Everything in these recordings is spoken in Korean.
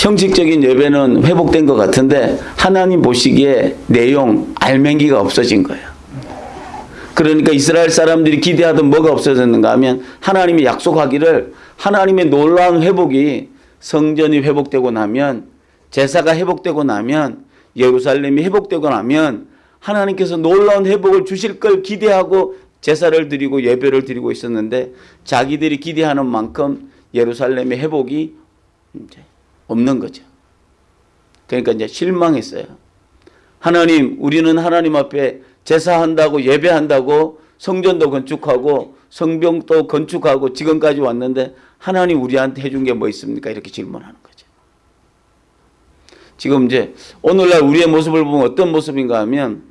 형식적인 예배는 회복된 것 같은데 하나님 보시기에 내용 알맹이가 없어진 거예요. 그러니까 이스라엘 사람들이 기대하던 뭐가 없어졌는가 하면 하나님이 약속하기를 하나님의 놀라운 회복이 성전이 회복되고 나면 제사가 회복되고 나면 예루살렘이 회복되고 나면 하나님께서 놀라운 회복을 주실 걸 기대하고 제사를 드리고 예배를 드리고 있었는데 자기들이 기대하는 만큼 예루살렘의 회복이 없는 거죠. 그러니까 이제 실망했어요. 하나님, 우리는 하나님 앞에 제사한다고 예배한다고 성전도 건축하고 성병도 건축하고 지금까지 왔는데 하나님 우리한테 해준 게 뭐 있습니까? 이렇게 질문하는 거죠. 지금 이제 오늘날 우리의 모습을 보면 어떤 모습인가 하면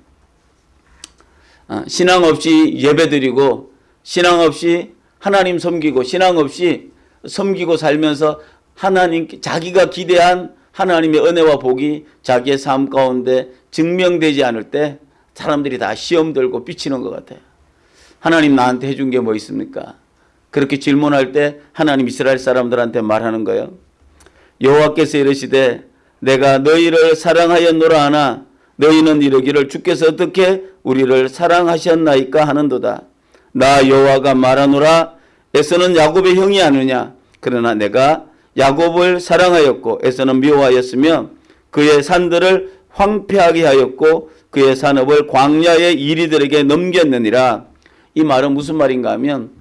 아, 신앙 없이 예배드리고 신앙 없이 하나님 섬기고 신앙 없이 섬기고 살면서 하나님 자기가 기대한 하나님의 은혜와 복이 자기의 삶 가운데 증명되지 않을 때 사람들이 다 시험 들고 삐치는 것 같아요. 하나님 나한테 해준 게 뭐 있습니까? 그렇게 질문할 때 하나님 이스라엘 사람들한테 말하는 거예요. 여호와께서 이르시되 내가 너희를 사랑하였노라 하나 너희는 이르기를 주께서 어떻게 우리를 사랑하셨나이까 하는도다. 나 여호와가 말하노라 에서는 야곱의 형이 아느냐 그러나 내가 야곱을 사랑하였고 에서는 미워하였으며 그의 산들을 황폐하게 하였고 그의 산업을 광야의 이리들에게 넘겼느니라. 이 말은 무슨 말인가 하면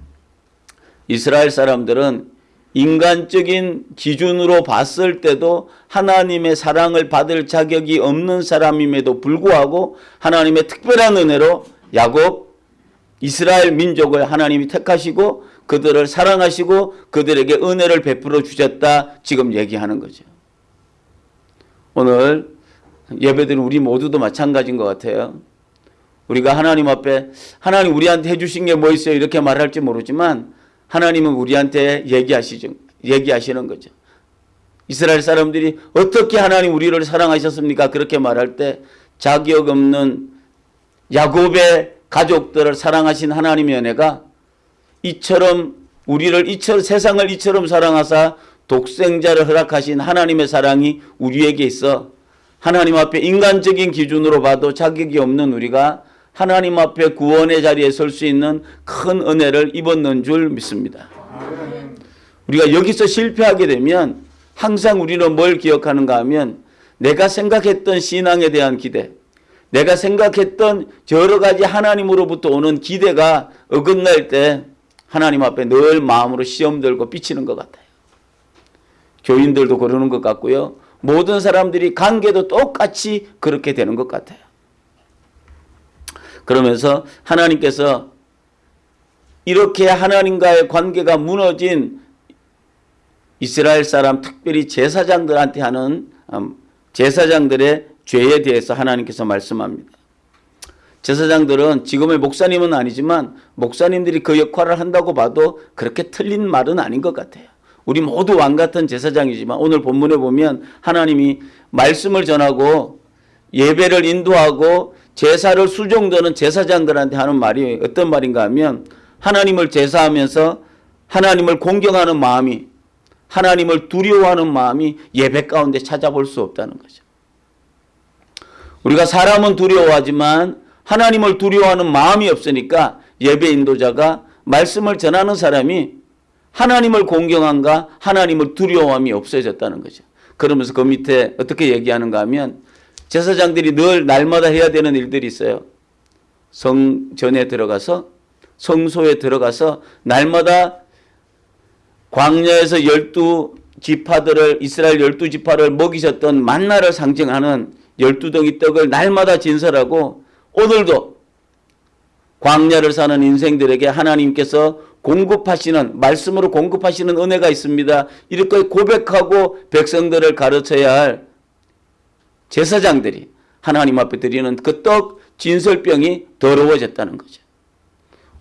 이스라엘 사람들은 인간적인 기준으로 봤을 때도 하나님의 사랑을 받을 자격이 없는 사람임에도 불구하고 하나님의 특별한 은혜로 야곱 이스라엘 민족을 하나님이 택하시고 그들을 사랑하시고 그들에게 은혜를 베풀어 주셨다 지금 얘기하는 거죠. 오늘 예배드린 우리 모두도 마찬가지인 것 같아요. 우리가 하나님 앞에 하나님 우리한테 해주신 게 뭐 있어요 이렇게 말할지 모르지만 하나님은 우리한테 얘기하시죠. 얘기하시는 거죠. 이스라엘 사람들이 어떻게 하나님 우리를 사랑하셨습니까? 그렇게 말할 때 자격 없는 야곱의 가족들을 사랑하신 하나님의 은혜가 이처럼 우리를 이처럼 세상을 이처럼 사랑하사 독생자를 허락하신 하나님의 사랑이 우리에게 있어 하나님 앞에 인간적인 기준으로 봐도 자격이 없는 우리가 하나님 앞에 구원의 자리에 설 수 있는 큰 은혜를 입었는 줄 믿습니다. 우리가 여기서 실패하게 되면 항상 우리는 뭘 기억하는가 하면 내가 생각했던 신앙에 대한 기대, 내가 생각했던 여러 가지 하나님으로부터 오는 기대가 어긋날 때 하나님 앞에 늘 마음으로 시험 들고 삐치는 것 같아요. 교인들도 그러는 것 같고요. 모든 사람들이 관계도 똑같이 그렇게 되는 것 같아요. 그러면서 하나님께서 이렇게 하나님과의 관계가 무너진 이스라엘 사람 특별히 제사장들한테 하는 음, 제사장들의 죄에 대해서 하나님께서 말씀합니다. 제사장들은 지금의 목사님은 아니지만 목사님들이 그 역할을 한다고 봐도 그렇게 틀린 말은 아닌 것 같아요. 우리 모두 왕 같은 제사장이지만 오늘 본문에 보면 하나님이 말씀을 전하고 예배를 인도하고 제사를 수종드는 제사장들한테 하는 말이 어떤 말인가 하면 하나님을 제사하면서 하나님을 공경하는 마음이 하나님을 두려워하는 마음이 예배 가운데 찾아볼 수 없다는 거죠. 우리가 사람은 두려워하지만 하나님을 두려워하는 마음이 없으니까 예배 인도자가 말씀을 전하는 사람이 하나님을 공경한가 하나님을 두려워함이 없어졌다는 거죠. 그러면서 그 밑에 어떻게 얘기하는가 하면 제사장들이 늘 날마다 해야 되는 일들이 있어요. 성전에 들어가서 성소에 들어가서 날마다 광야에서 열두 지파들을 이스라엘 열두 지파를 먹이셨던 만나를 상징하는 열두 덩이 떡을 날마다 진설하고 오늘도 광야를 사는 인생들에게 하나님께서 공급하시는 말씀으로 공급하시는 은혜가 있습니다. 이렇게 고백하고 백성들을 가르쳐야 할 제사장들이 하나님 앞에 드리는 그 떡 진설병이 더러워졌다는 거죠.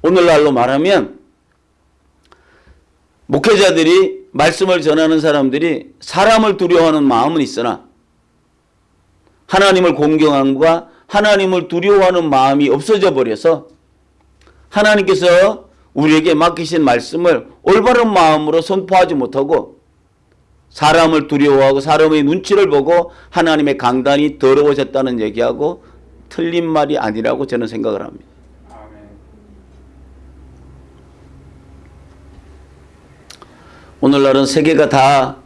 오늘날로 말하면 목회자들이 말씀을 전하는 사람들이 사람을 두려워하는 마음은 있으나 하나님을 공경함과 하나님을 두려워하는 마음이 없어져 버려서 하나님께서 우리에게 맡기신 말씀을 올바른 마음으로 선포하지 못하고 사람을 두려워하고 사람의 눈치를 보고 하나님의 강단이 더러워졌다는 얘기하고 틀린 말이 아니라고 저는 생각을 합니다. 오늘날은 세계가 다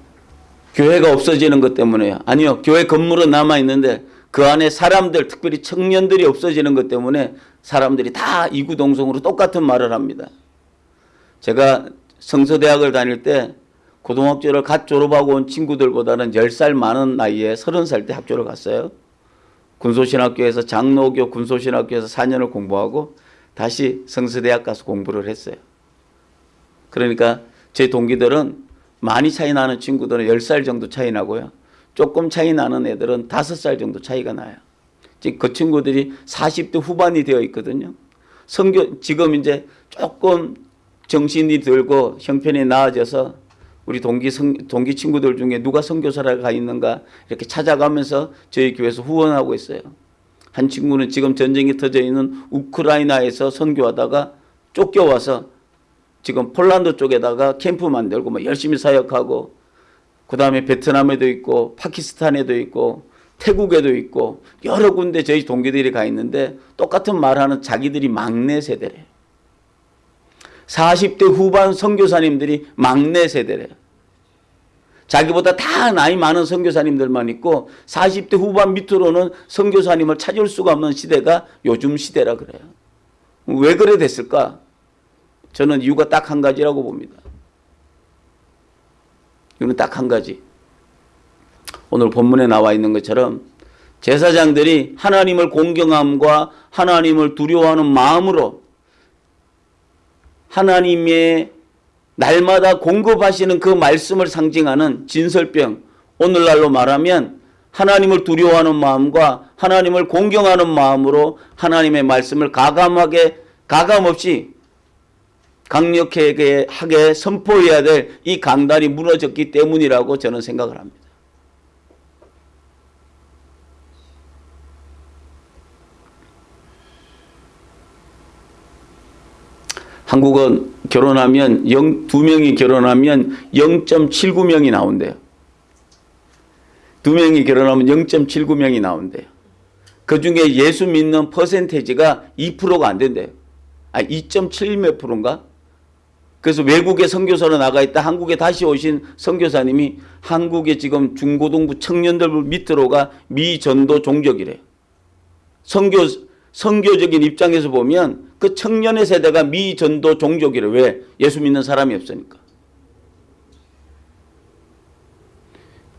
교회가 없어지는 것 때문에요. 아니요. 교회 건물은 남아 있는데 그 안에 사람들 특별히 청년들이 없어지는 것 때문에 사람들이 다 이구동성으로 똑같은 말을 합니다. 제가 성서대학을 다닐 때 고등학교를 갓 졸업하고 온 친구들보다는 10살 많은 나이에 30살 때 학교를 갔어요. 군소신학교에서 장로교 군소신학교에서 4년을 공부하고 다시 성서대학 가서 공부를 했어요. 그러니까 제 동기들은 많이 차이 나는 친구들은 10살 정도 차이 나고요. 조금 차이 나는 애들은 5살 정도 차이가 나요. 지금 그 친구들이 40대 후반이 되어 있거든요. 성교 지금 이제 조금 정신이 들고 형편이 나아져서 우리 동기 성, 동기 친구들 중에 누가 선교사를 가 있는가 이렇게 찾아가면서 저희 교회에서 후원하고 있어요. 한 친구는 지금 전쟁이 터져 있는 우크라이나에서 선교하다가 쫓겨와서 지금 폴란드 쪽에다가 캠프 만들고 뭐 열심히 사역하고 그 다음에 베트남에도 있고 파키스탄에도 있고 태국에도 있고 여러 군데 저희 동기들이 가 있는데 똑같은 말하는 자기들이 막내 세대래요. 40대 후반 선교사님들이 막내 세대래요. 자기보다 다 나이 많은 선교사님들만 있고 40대 후반 밑으로는 선교사님을 찾을 수가 없는 시대가 요즘 시대라 그래요. 왜 그래 됐을까? 저는 이유가 딱 한 가지라고 봅니다. 이유는 딱 한 가지. 오늘 본문에 나와 있는 것처럼 제사장들이 하나님을 공경함과 하나님을 두려워하는 마음으로 하나님의 날마다 공급하시는 그 말씀을 상징하는 진설병 오늘날로 말하면 하나님을 두려워하는 마음과 하나님을 공경하는 마음으로 하나님의 말씀을 가감하게 가감없이 강력하게 하게 선포해야 될 이 강단이 무너졌기 때문이라고 저는 생각을 합니다. 한국은 결혼하면 0, 두 명이 결혼하면 0.79명이 나온대요. 두 명이 결혼하면 0.79명이 나온대요. 그 중에 예수 믿는 퍼센테이지가 2%가 안 된대요. 아, 2.7 몇 프로인가? 그래서 외국에 선교사로 나가 있다 한국에 다시 오신 선교사님이 한국의 지금 중고등부 청년들 밑으로가 미전도 종족이래요. 선교 선교적인 입장에서 보면 그 청년의 세대가 미전도 종족이래. 왜? 예수 믿는 사람이 없으니까.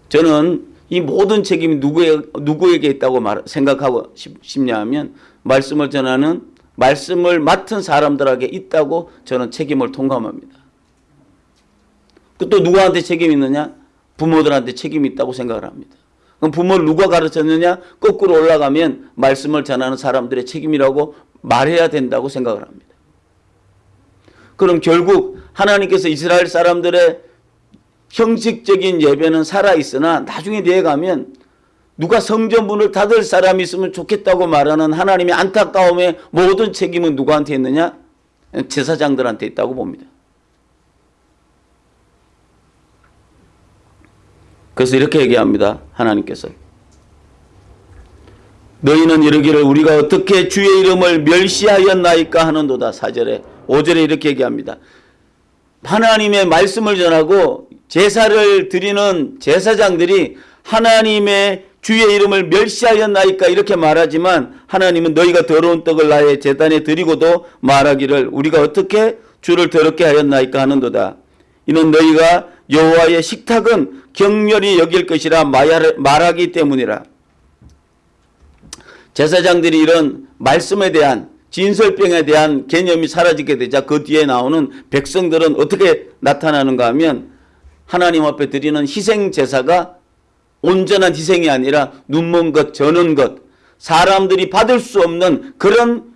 저는 이 모든 책임이 누구에, 누구에게 있다고 말, 생각하고 싶, 싶냐 하면 말씀을 전하는 말씀을 맡은 사람들에게 있다고 저는 책임을 통감합니다. 그또 누구한테 책임이 있느냐? 부모들한테 책임이 있다고 생각을 합니다. 그럼 부모를 누가 가르쳤느냐? 거꾸로 올라가면 말씀을 전하는 사람들의 책임이라고 말해야 된다고 생각을 합니다. 그럼 결국 하나님께서 이스라엘 사람들의 형식적인 예배는 살아있으나 나중에 내에 가면 누가 성전문을 닫을 사람이 있으면 좋겠다고 말하는 하나님의 안타까움의 모든 책임은 누구한테 있느냐? 제사장들한테 있다고 봅니다. 그래서 이렇게 얘기합니다. 하나님께서. 너희는 이르기를 우리가 어떻게 주의 이름을 멸시하였나이까 하는도다. 4절에 5절에 이렇게 얘기합니다. 하나님의 말씀을 전하고 제사를 드리는 제사장들이 하나님의 주의 이름을 멸시하였나이까 이렇게 말하지만 하나님은 너희가 더러운 떡을 나의 제단에 드리고도 말하기를 우리가 어떻게 주를 더럽게 하였나이까 하는도다. 이는 너희가 여호와의 식탁은 격렬히 여길 것이라 말하기 때문이라. 제사장들이 이런 말씀에 대한 진설병에 대한 개념이 사라지게 되자 그 뒤에 나오는 백성들은 어떻게 나타나는가 하면 하나님 앞에 드리는 희생 제사가 온전한 희생이 아니라 눈먼 것, 저는 것, 사람들이 받을 수 없는 그런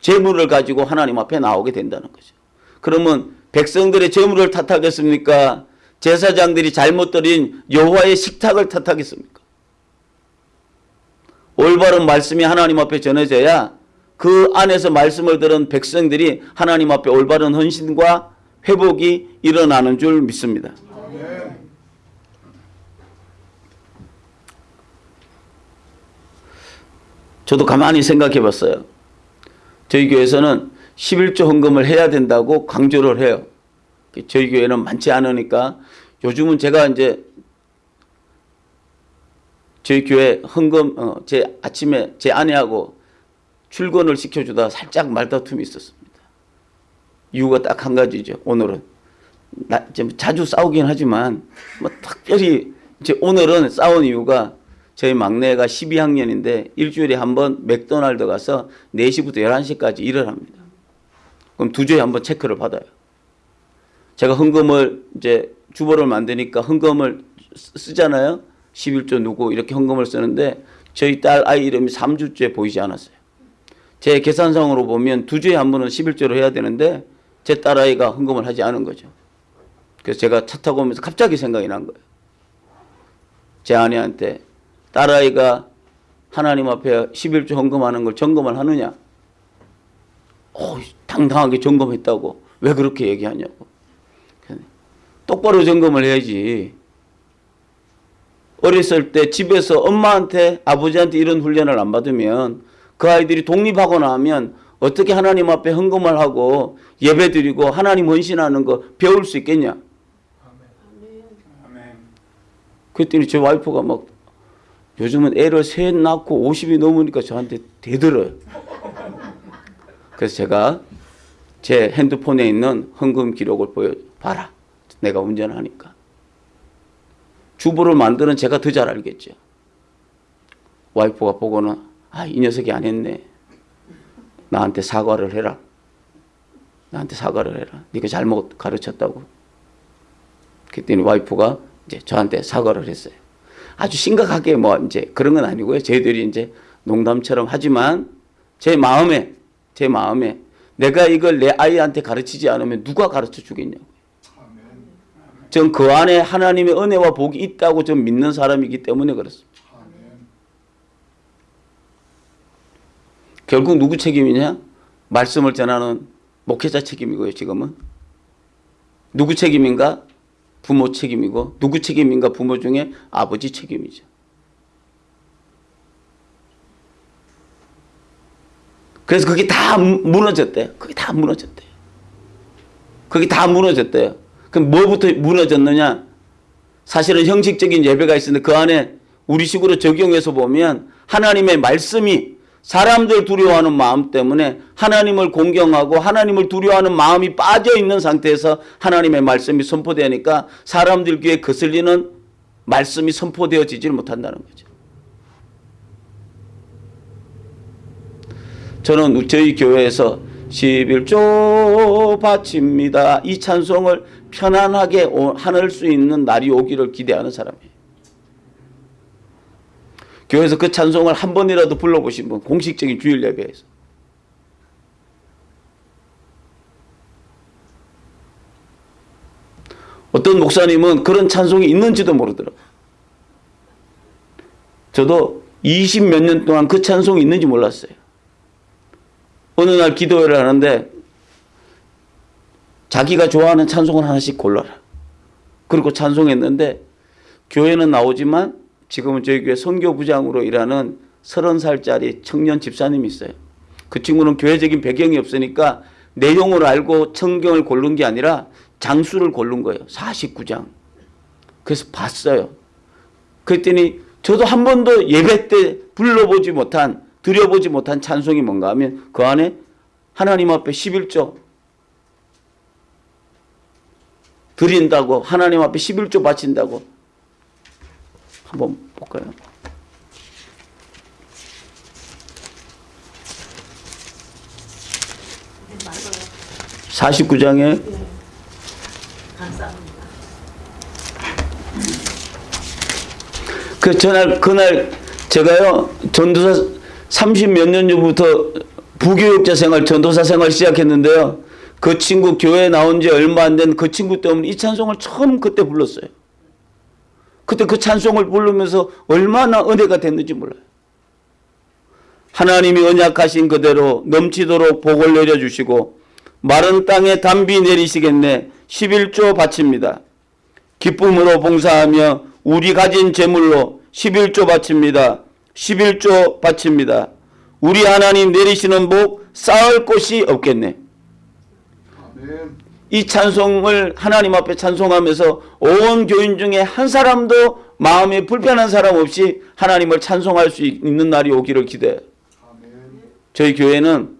재물을 가지고 하나님 앞에 나오게 된다는 거죠. 그러면 백성들의 재물을 탓하겠습니까? 제사장들이 잘못 드린 여호와의 식탁을 탓하겠습니까? 올바른 말씀이 하나님 앞에 전해져야 그 안에서 말씀을 들은 백성들이 하나님 앞에 올바른 헌신과 회복이 일어나는 줄 믿습니다. 저도 가만히 생각해 봤어요. 저희 교회에서는 11조 헌금을 해야 된다고 강조를 해요. 저희 교회는 많지 않으니까 요즘은 제가 이제 저희 교회 헌금 어, 제 아침에 제 아내하고 출근을 시켜주다 살짝 말다툼이 있었습니다. 이유가 딱 한 가지죠. 오늘은 나, 좀 자주 싸우긴 하지만 뭐 특별히 이제 오늘은 싸운 이유가 저희 막내가 12학년인데 일주일에 한 번 맥도날드 가서 4시부터 11시까지 일을 합니다. 그럼 두 주에 한 번 체크를 받아요. 제가 헌금을 이제 주보를 만드니까 헌금을 쓰- 쓰잖아요. 11조 누구 이렇게 헌금을 쓰는데 저희 딸 아이 이름이 3주째 보이지 않았어요. 제 계산상으로 보면 두 주에 한 번은 11조를 해야 되는데 제 딸아이가 헌금을 하지 않은 거죠. 그래서 제가 차 타고 오면서 갑자기 생각이 난 거예요. 제 아내한테 딸아이가 하나님 앞에 11조 헌금하는 걸 점검을 하느냐? 어, 당당하게 점검했다고. 왜 그렇게 얘기하냐고. 똑바로 점검을 해야지. 어렸을 때 집에서 엄마한테 아버지한테 이런 훈련을 안 받으면 그 아이들이 독립하고 나면 어떻게 하나님 앞에 헌금을 하고 예배드리고 하나님 헌신하는 거 배울 수 있겠냐? 그랬더니 제 와이프가 막 요즘은 애를 셋 낳고 50이 넘으니까 저한테 대들어요. 그래서 제가 제 핸드폰에 있는 헌금 기록을 보여봐라. 내가 운전하니까. 주부를 만드는 제가 더 잘 알겠죠. 와이프가 보고는 아, 이 녀석이 안 했네. 나한테 사과를 해라. 나한테 사과를 해라. 네가 잘못 가르쳤다고. 그랬더니 와이프가 이제 저한테 사과를 했어요. 아주 심각하게 뭐 이제 그런 건 아니고요. 저희들이 이제 농담처럼 하지만 제 마음에 제 마음에 내가 이걸 내 아이한테 가르치지 않으면 누가 가르쳐 주겠냐고. 전 그 안에 하나님의 은혜와 복이 있다고 좀 믿는 사람이기 때문에 그렇습니다. 결국 누구 책임이냐? 말씀을 전하는 목회자 책임이고요, 지금은. 누구 책임인가? 부모 책임이고 누구 책임인가 부모 중에 아버지 책임이죠. 그래서 그게 다 무너졌대요. 그게 다 무너졌대요. 그게 다 무너졌대요. 그럼 뭐부터 무너졌느냐? 사실은 형식적인 예배가 있는데 그 안에 우리식으로 적용해서 보면 하나님의 말씀이 사람들 두려워하는 마음 때문에 하나님을 공경하고 하나님을 두려워하는 마음이 빠져 있는 상태에서 하나님의 말씀이 선포되니까 사람들 귀에 거슬리는 말씀이 선포되어지질 못한다는 거죠. 저는 저희 교회에서 11조 바칩니다. 이 찬송을 편안하게 할수 있는 날이 오기를 기대하는 사람이에요. 교회에서 그 찬송을 한 번이라도 불러보신 분 공식적인 주일 예배에서 어떤 목사님은 그런 찬송이 있는지도 모르더라고요. 저도 20 몇 년 동안 그 찬송이 있는지 몰랐어요. 어느 날 기도회를 하는데 자기가 좋아하는 찬송을 하나씩 골라라. 그리고 찬송했는데 교회는 나오지만 지금은 저희 교회 선교부장으로 일하는 서른 살짜리 청년 집사님이 있어요. 그 친구는 교회적인 배경이 없으니까 내용을 알고 성경을 고른 게 아니라 장수를 고른 거예요. 49장. 그래서 봤어요. 그랬더니 저도 한 번도 예배 때 불러보지 못한 드려보지 못한 찬송이 뭔가 하면 그 안에 하나님 앞에 11조 드린다고 하나님 앞에 11조 바친다고 한번 볼까요? (49장에) 그 전날 그날 제가요 전도사 30 몇 년 전부터 부교육자 생활 전도사 생활 시작했는데요 그 친구 교회 나온 지 얼마 안 된 그 친구 때문에 이 찬송을 처음 그때 불렀어요. 그때 그 찬송을 부르면서 얼마나 은혜가 됐는지 몰라요. 하나님이 언약하신 그대로 넘치도록 복을 내려주시고 마른 땅에 담비 내리시겠네 11조 바칩니다. 기쁨으로 봉사하며 우리 가진 재물로 11조 바칩니다. 11조 바칩니다. 우리 하나님 내리시는 복 쌓을 곳이 없겠네. 아멘. 이 찬송을 하나님 앞에 찬송하면서 온 교인 중에 한 사람도 마음에 불편한 사람 없이 하나님을 찬송할 수 있는 날이 오기를 기대해요. 아멘. 저희 교회는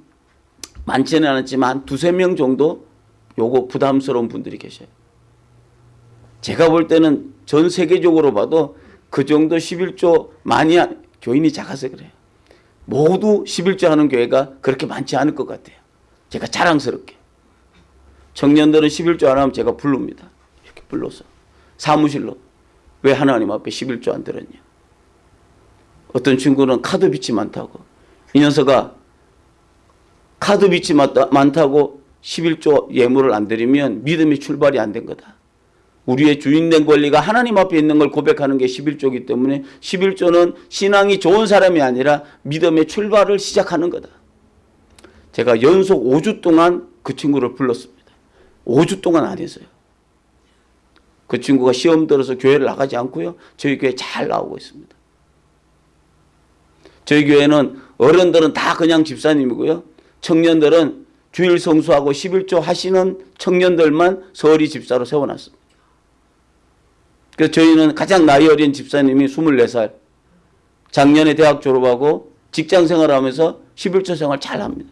많지는 않았지만 한 두세 명 정도 요거 부담스러운 분들이 계셔요. 제가 볼 때는 전 세계적으로 봐도 그 정도 11조 많이 하- 교인이 작아서 그래요. 모두 11조 하는 교회가 그렇게 많지 않을 것 같아요. 제가 자랑스럽게. 청년들은 11조 안 하면 제가 부릅니다. 이렇게 불러서. 사무실로. 왜 하나님 앞에 11조 안 들었냐. 어떤 친구는 카드 빚이 많다고. 이 녀석아 카드 빚이 많다, 많다고 11조 예물을 안 드리면 믿음이 출발이 안 된 거다. 우리의 주인된 권리가 하나님 앞에 있는 걸 고백하는 게 11조이기 때문에 11조는 신앙이 좋은 사람이 아니라 믿음의 출발을 시작하는 거다. 제가 연속 5주 동안 그 친구를 불렀습니다. 5주 동안 안 했어요. 그 친구가 시험 들어서 교회를 나가지 않고요. 저희 교회 잘 나오고 있습니다. 저희 교회는 어른들은 다 그냥 집사님이고요. 청년들은 주일 성수하고 11조 하시는 청년들만 서리 집사로 세워놨습니다. 그래서 저희는 가장 나이 어린 집사님이 24살. 작년에 대학 졸업하고 직장 생활하면서 11조 생활 잘 합니다.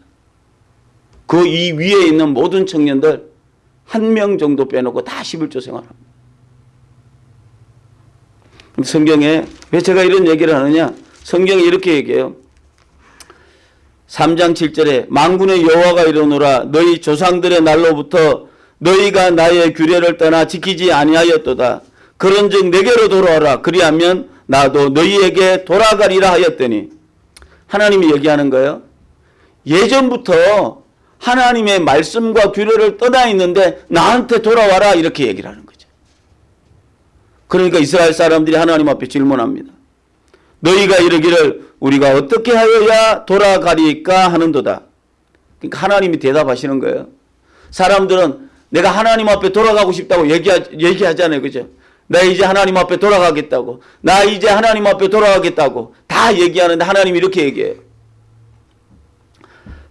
그 이 위에 있는 모든 청년들 한 명 정도 빼놓고 다 11조 생활합니다. 성경에 왜 제가 이런 얘기를 하느냐? 성경이 이렇게 얘기해요. 3장 7절에 만군의 여호와가 이르노라 너희 조상들의 날로부터 너희가 나의 규례를 떠나 지키지 아니하였도다. 그런즉 내게로 돌아와라. 그리하면 나도 너희에게 돌아가리라 하였더니 하나님이 얘기하는 거예요. 예전부터 하나님의 말씀과 규례를 떠나 있는데 나한테 돌아와라 이렇게 얘기를 하는 거죠. 그러니까 이스라엘 사람들이 하나님 앞에 질문합니다. 너희가 이르기를 우리가 어떻게 하여야 돌아가리까 하는도다. 그러니까 하나님이 대답하시는 거예요. 사람들은 내가 하나님 앞에 돌아가고 싶다고 얘기하, 얘기하잖아요. 그죠? 나 이제 하나님 앞에 돌아가겠다고. 나 이제 하나님 앞에 돌아가겠다고. 다 얘기하는데 하나님이 이렇게 얘기해요.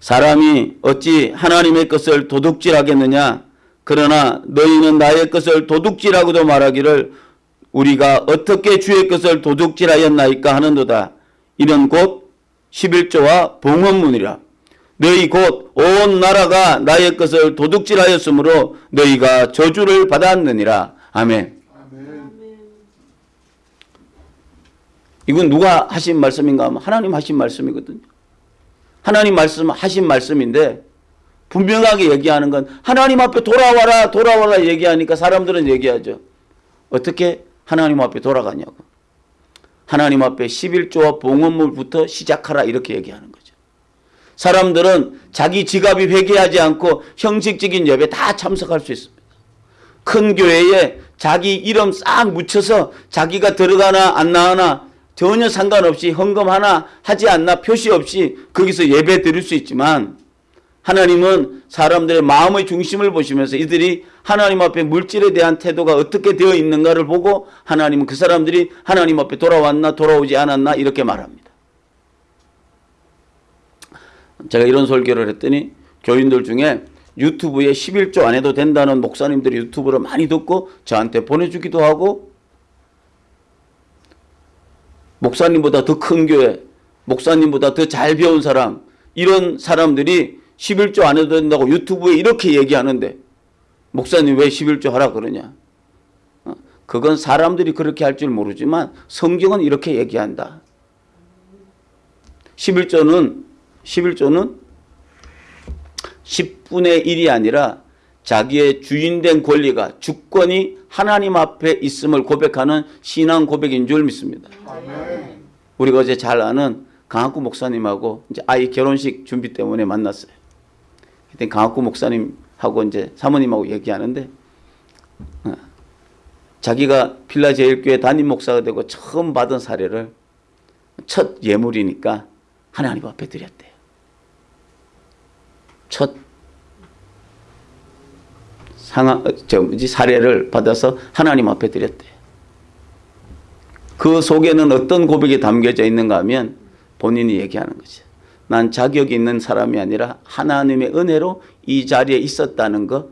사람이 어찌 하나님의 것을 도둑질하겠느냐? 그러나 너희는 나의 것을 도둑질하고도 말하기를 우리가 어떻게 주의 것을 도둑질하였나이까 하는도다. 이는 곧 11조와 봉헌문이라. 너희 곧 온 나라가 나의 것을 도둑질하였으므로 너희가 저주를 받았느니라. 아멘. 이건 누가 하신 말씀인가 하면 하나님 하신 말씀이거든요. 하나님 말씀 하신 말씀인데 분명하게 얘기하는 건 하나님 앞에 돌아와라 돌아와라 얘기하니까 사람들은 얘기하죠. 어떻게 하나님 앞에 돌아가냐고. 하나님 앞에 11조와 봉헌물부터 시작하라 이렇게 얘기하는 거죠. 사람들은 자기 지갑이 회개하지 않고 형식적인 예배 다 참석할 수 있습니다. 큰 교회에 자기 이름 싹 묻혀서 자기가 들어가나 안 나가나 전혀 상관없이 헌금 하나 하지 않나 표시 없이 거기서 예배 드릴 수 있지만 하나님은 사람들의 마음의 중심을 보시면서 이들이 하나님 앞에 물질에 대한 태도가 어떻게 되어 있는가를 보고 하나님은 그 사람들이 하나님 앞에 돌아왔나 돌아오지 않았나 이렇게 말합니다. 제가 이런 설교를 했더니 교인들 중에 유튜브에 11조 안 해도 된다는 목사님들이 유튜브를 많이 듣고 저한테 보내주기도 하고 목사님보다 더 큰 교회, 목사님보다 더 잘 배운 사람 이런 사람들이 11조 안 해도 된다고 유튜브에 이렇게 얘기하는데 목사님 왜 11조 하라 그러냐? 어, 그건 사람들이 그렇게 할 줄 모르지만 성경은 이렇게 얘기한다. 11조는 11조는 10분의 1이 아니라 자기의 주인된 권리가 주권이 하나님 앞에 있음을 고백하는 신앙 고백인 줄 믿습니다. 아멘. 우리가 어제 잘 아는 강학구 목사님하고 이제 아이 결혼식 준비 때문에 만났어요. 그때 강학구 목사님하고 이제 사모님하고 얘기하는데 어, 자기가 필라 제일교회 담임 목사가 되고 처음 받은 사례를 첫 예물이니까 하나님 앞에 드렸대요. 첫 상황 저 사례를 받아서 하나님 앞에 드렸대요. 그 속에는 어떤 고백이 담겨져 있는가 하면 본인이 얘기하는 거죠. 난 자격 있는 사람이 아니라 하나님의 은혜로 이 자리에 있었다는 것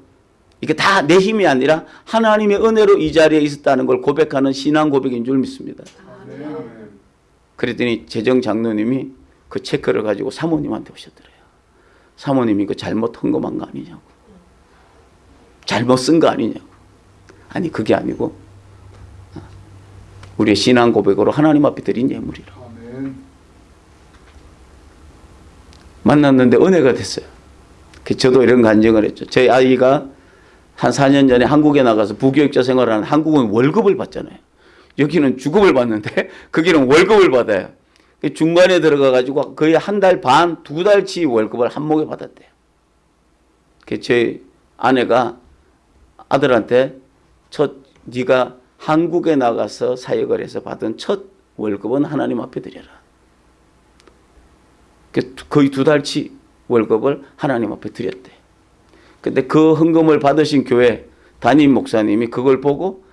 이게 다 내 힘이 아니라 하나님의 은혜로 이 자리에 있었다는 걸 고백하는 신앙 고백인 줄 믿습니다. 그랬더니 재정 장로님이 그 체크를 가지고 사모님한테 오셨더래요. 사모님이 그 잘못 헌금한 거 아니냐고. 잘못 쓴 거 아니냐고. 아니 그게 아니고 우리의 신앙 고백으로 하나님 앞에 드린 예물이라. 만났는데 은혜가 됐어요. 그 저도 이런 간증을 했죠. 저희 아이가 한 4년 전에 한국에 나가서 부교육자 생활을 하는 한국은 월급을 받잖아요. 여기는 주급을 받는데 거기는 월급을 받아요. 그 중간에 들어가 가지고 거의 한 달 반, 두 달치 월급을 한 목에 받았대요. 그 저희 아내가 아들한테 첫 네가 한국에 나가서 사역을 해서 받은 첫 월급은 하나님 앞에 드려라. 그 거의 두 달치 월급을 하나님 앞에 드렸대. 근데 그 헌금을 받으신 교회 담임 목사님이 그걸 보고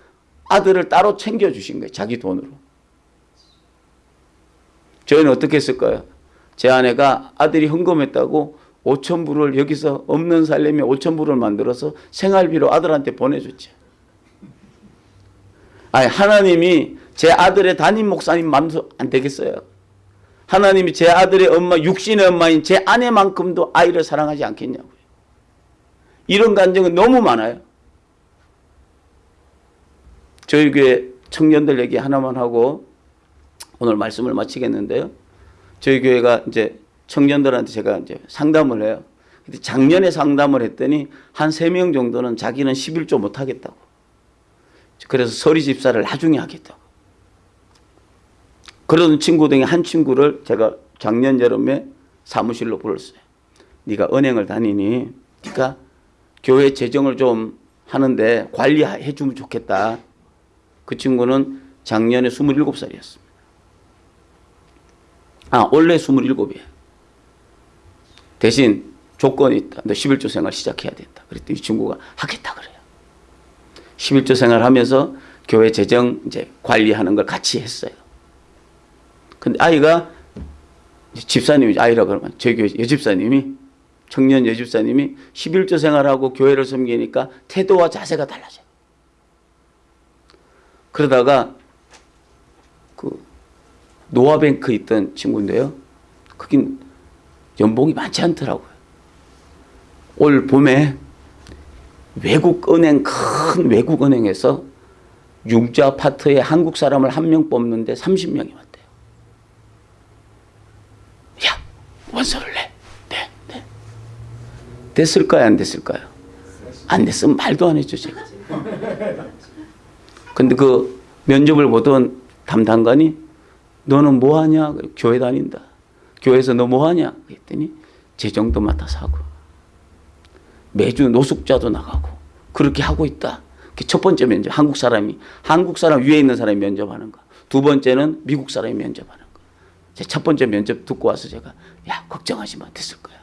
아들을 따로 챙겨 주신 거예요. 자기 돈으로. 저희는 어떻게 했을까요? 제 아내가 아들이 헌금했다고 5천 불을 여기서 없는 살림에 5천 불을 만들어서 생활비로 아들한테 보내줬죠. 아니 하나님이 제 아들의 담임 목사님 마음도 안 되겠어요. 하나님이 제 아들의 엄마 육신의 엄마인 제 아내만큼도 아이를 사랑하지 않겠냐고요. 이런 감정은 너무 많아요. 저희 교회 청년들 얘기 하나만 하고 오늘 말씀을 마치겠는데요. 저희 교회가 이제 청년들한테 제가 이제 상담을 해요. 작년에 상담을 했더니 한 세 명 정도는 자기는 11조 못 하겠다고. 그래서 서리 집사를 나중에 하겠다고. 그런 친구 중에 한 친구를 제가 작년 여름에 사무실로 불렀어요. 네가 은행을 다니니 네가 교회 재정을 좀 하는데 관리해 주면 좋겠다. 그 친구는 작년에 27살이었습니다. 아, 원래 27이에요. 대신 조건이 있다. 너 11조 생활 시작해야 된다. 그랬더니 이 친구가 하겠다 그래요. 11조 생활 하면서 교회 재정 이제 관리하는 걸 같이 했어요. 근데 아이가 집사님이 아이라 그러면 저희 교회 여집사님이 청년 여집사님이 11조 생활하고 교회를 섬기니까 태도와 자세가 달라져요. 그러다가 그 노아뱅크 있던 친구인데요. 거긴 연봉이 많지 않더라고요. 올 봄에 외국 은행 큰 외국 은행에서 융자 파트에 한국 사람을 한 명 뽑는데 30명이 왔대요. 야 원서를 내. 네, 네. 됐을까요? 안 됐을까요? 안 됐으면 말도 안 제가. 근데 그 면접을 보던 담당관이 너는 뭐 하냐? 교회 다닌다. 교회에서 너 뭐 하냐? 그랬더니 재정도 맡아서 하고 매주 노숙자도 나가고 그렇게 하고 있다. 첫 번째 면접 한국 사람이 한국 사람 위에 있는 사람이 면접하는 거. 두 번째는 미국 사람이 면접하는 거. 제 첫 번째 면접 듣고 와서 제가 야 걱정하지 마 됐을 거야.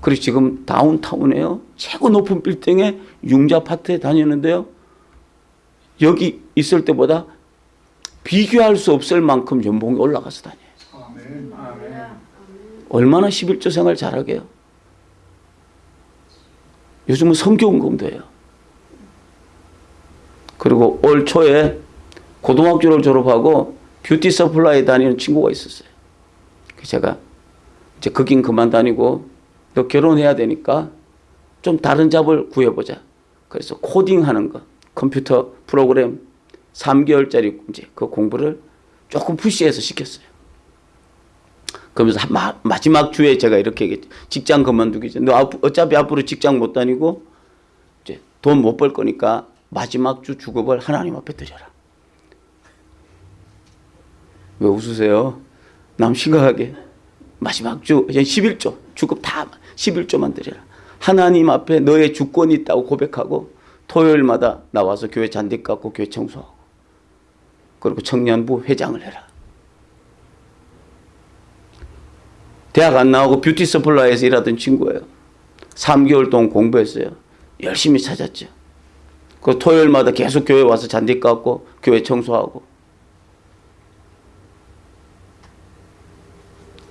그리고 지금 다운타운에요 최고 높은 빌딩에 융자 파트에 다니는데요. 여기 있을 때보다 비교할 수 없을 만큼 연봉이 올라가서 다녀요. 얼마나 십일조 생활 잘하게요. 요즘은 선교헌금도 해요. 그리고 올 초에 고등학교를 졸업하고 beauty supply 다니는 친구가 있었어요. 제가 이제 거긴 그만 다니고 너 결혼해야 되니까 좀 다른 job을 구해보자. 그래서 코딩하는 거, 컴퓨터 프로그램 3개월짜리 이제 그 공부를 조금 푸시해서 시켰어요. 그러면서 한 마, 마지막 주에 제가 이렇게 얘기했죠. 직장 그만두기 전에 너 앞- 어차피 앞으로 직장 못 다니고 이제 돈 못 벌 거니까 마지막 주 주급을 하나님 앞에 드려라. 왜 웃으세요? 남 심각하게 마지막 주 이제 11조 주급 다 11조만 드려라. 하나님 앞에 너의 주권이 있다고 고백하고 토요일마다 나와서 교회 잔디 깎고 교회 청소하고 그리고 청년부 회장을 해라. 대학 안 나오고 뷰티 서플라이에서 일하던 친구예요. 3개월 동안 공부했어요. 열심히 찾았죠. 그 토요일마다 계속 교회 와서 잔디 깎고 교회 청소하고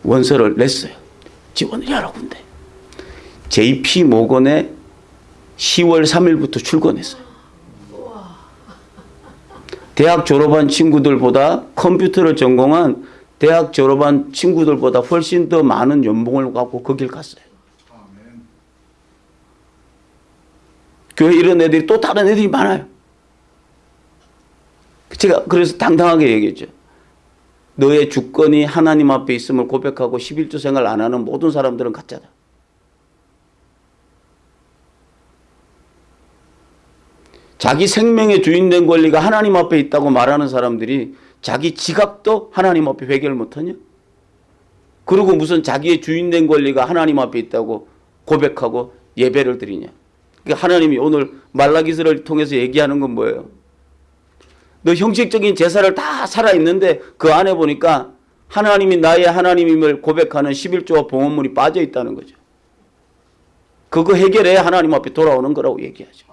원서를 냈어요. 지원을 여러 군데. JP 모건에 10월 3일부터 출근했어요. 대학 졸업한 친구들보다 컴퓨터를 전공한 대학 졸업한 친구들보다 훨씬 더 많은 연봉을 갖고 거길 갔어요. 교회 이런 애들이 또 다른 애들이 많아요. 제가 그래서 당당하게 얘기했죠. 너의 주권이 하나님 앞에 있음을 고백하고 11조 생활 안 하는 모든 사람들은 가짜다. 자기 생명의 주인 된 권리가 하나님 앞에 있다고 말하는 사람들이 자기 지갑도 하나님 앞에 회개를 못하냐? 그리고 무슨 자기의 주인된 권리가 하나님 앞에 있다고 고백하고 예배를 드리냐? 그러니까 하나님이 오늘 말라기스를 통해서 얘기하는 건 뭐예요? 너 형식적인 제사를 다 살아있는데 그 안에 보니까 하나님이 나의 하나님임을 고백하는 11조와 봉헌물이 빠져 있다는 거죠. 그거 해결해야 하나님 앞에 돌아오는 거라고 얘기하죠.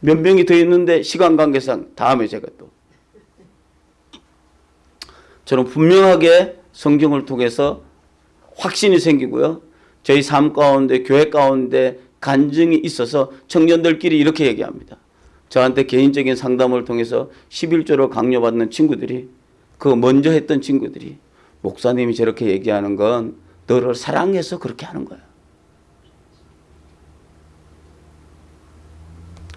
몇 명이 더 있는데 시간 관계상 다음에 제가 또 저는 분명하게 성경을 통해서 확신이 생기고요. 저희 삶 가운데 교회 가운데 간증이 있어서 청년들끼리 이렇게 얘기합니다. 저한테 개인적인 상담을 통해서 11조를 강요받는 친구들이 그 먼저 했던 친구들이 목사님이 저렇게 얘기하는 건 너를 사랑해서 그렇게 하는 거야.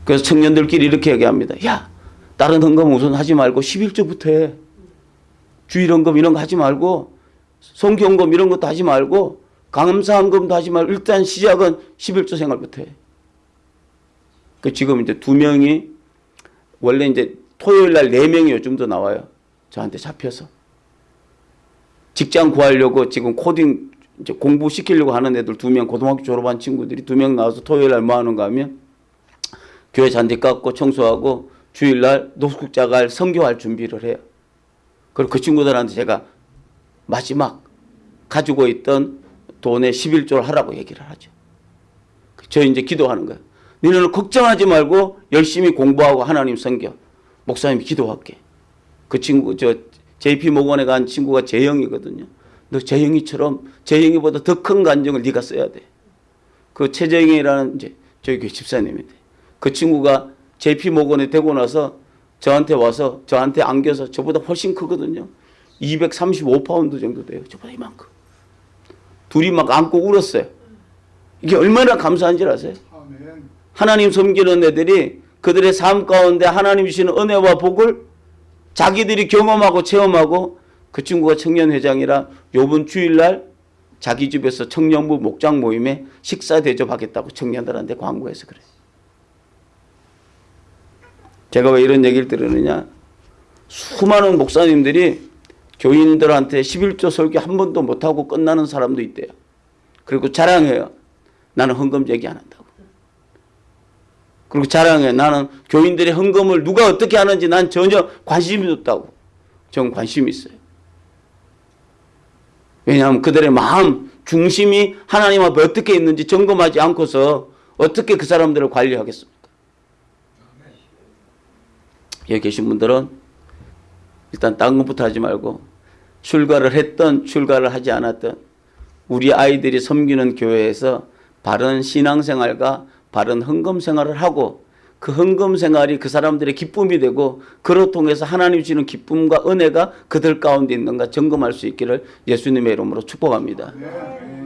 그래서 청년들끼리 이렇게 얘기합니다. 야, 다른 헌금 우선 하지 말고 11조부터 해. 주일헌금 이런 거 하지 말고 성경금 이런 것도 하지 말고 감사헌금도 하지 말고 일단 시작은 11조 생활부터 해. 그 지금 이제 두 명이 원래 이제 토요일 날 네 명이 요즘 더 나와요. 저한테 잡혀서. 직장 구하려고 지금 코딩 이제 공부시키려고 하는 애들 두 명 고등학교 졸업한 친구들이 두 명 나와서 토요일 날 뭐 하는가 하면 교회 잔디 깎고 청소하고 주일날 노숙자 갈 성교할 준비를 해요. 그리고 그 친구들한테 제가 마지막 가지고 있던 돈의 11조를 하라고 얘기를 하죠. 저 이제 기도하는 거예요. 너희는 걱정하지 말고 열심히 공부하고 하나님 섬겨. 목사님이 기도할게. 그 친구 저 JP 모건에 간 친구가 재영이거든요. 너 재영이처럼 재영이보다 더 큰 간정을 네가 써야 돼. 그 최재영이라는 이제 저희 집사님인데 그 친구가 JP 모건에 되고 나서 저한테 와서 저한테 안겨서 저보다 훨씬 크거든요. 235파운드 정도 돼요. 저보다 이만큼. 둘이 막 안고 울었어요. 이게 얼마나 감사한 줄 아세요? 하나님 섬기는 애들이 그들의 삶 가운데 하나님 주시는 은혜와 복을 자기들이 경험하고 체험하고 그 친구가 청년회장이라 요번 주일날 자기 집에서 청년부 목장 모임에 식사 대접하겠다고 청년들한테 광고해서 그래요. 제가 왜 이런 얘기를 들으느냐. 수많은 목사님들이 교인들한테 11조 설교 한 번도 못하고 끝나는 사람도 있대요. 그리고 자랑해요. 나는 헌금 얘기 안 한다고. 그리고 자랑해. 나는 교인들의 헌금을 누가 어떻게 하는지 난 전혀 관심이 없다고. 전 관심이 있어요. 왜냐하면 그들의 마음 중심이 하나님 앞에 어떻게 있는지 점검하지 않고서 어떻게 그 사람들을 관리하겠습니까? 여기 계신 분들은 일단 딴 것부터 하지 말고 출가를 했던 출가를 하지 않았던 우리 아이들이 섬기는 교회에서 바른 신앙생활과 바른 헌금 생활을 하고 그 헌금 생활이 그 사람들의 기쁨이 되고 그로 통해서 하나님 주시는 기쁨과 은혜가 그들 가운데 있는가 점검할 수 있기를 예수님의 이름으로 축복합니다. 아멘.